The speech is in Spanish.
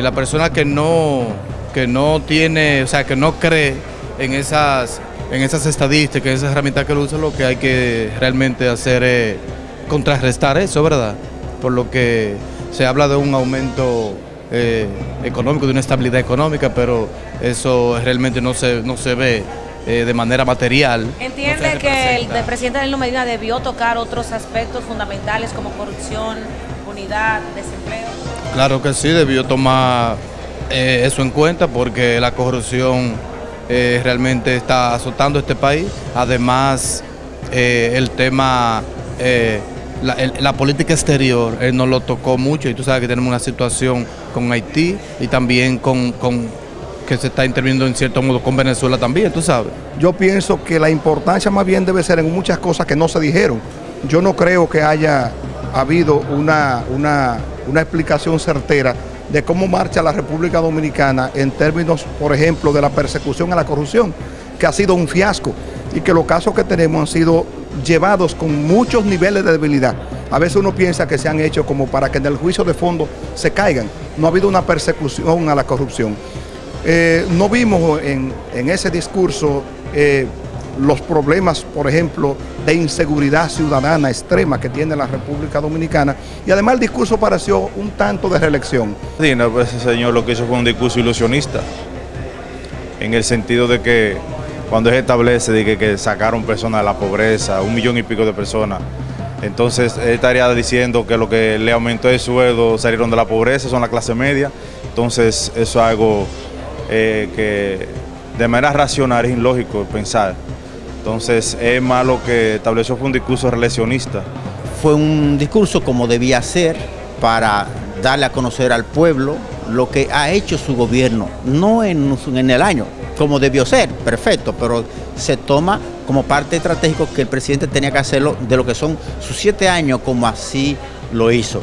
eh, la persona que no, que no tiene, o sea, que no cree en esas, en esas estadísticas, en esas herramientas que lo usa, lo que hay que realmente hacer es contrarrestar eso, ¿verdad? Por lo que se habla de un aumento eh, económico, de una estabilidad económica, pero eso realmente no se, no se ve eh, de manera material. ¿Entiende que el, el presidente Danilo Medina debió tocar otros aspectos fundamentales como corrupción, unidad, desempleo? Claro que sí, debió tomar eh, eso en cuenta porque la corrupción eh, realmente está azotando este país. Además, eh, el tema, eh, la, el- la política exterior, él no lo tocó mucho y tú sabes que tenemos una situación con Haití y también con, con que se está interviniendo en cierto modo con Venezuela también, tú sabes. Yo pienso que la importancia más bien debe ser en muchas cosas que no se dijeron. Yo no creo que haya habido una, una, una explicación certera de cómo marcha la República Dominicana en términos, por ejemplo, de la persecución a la corrupción, que ha sido un fiasco y que los casos que tenemos han sido llevados con muchos niveles de debilidad. A veces uno piensa que se han hecho como para que en el juicio de fondo se caigan. No ha habido una persecución a la corrupción. Eh, no vimos en, en ese discurso eh, los problemas, por ejemplo, de inseguridad ciudadana extrema que tiene la República Dominicana y además el discurso pareció un tanto de reelección. Medina, pues ese señor lo que hizo fue un discurso ilusionista, en el sentido de que cuando él establece de que, que sacaron personas de la pobreza, un millón y pico de personas, entonces él estaría diciendo que lo que le aumentó el sueldo salieron de la pobreza, son la clase media, entonces eso es algo eh, que de manera racional es ilógico pensar. Entonces es más lo que estableció fue un discurso reeleccionista. fue un discurso como debía ser para darle a conocer al pueblo lo que ha hecho su gobierno, no en, en el año, como debió ser, perfecto, pero se toma como parte estratégico que el presidente tenía que hacerlo de lo que son sus siete años, como así lo hizo.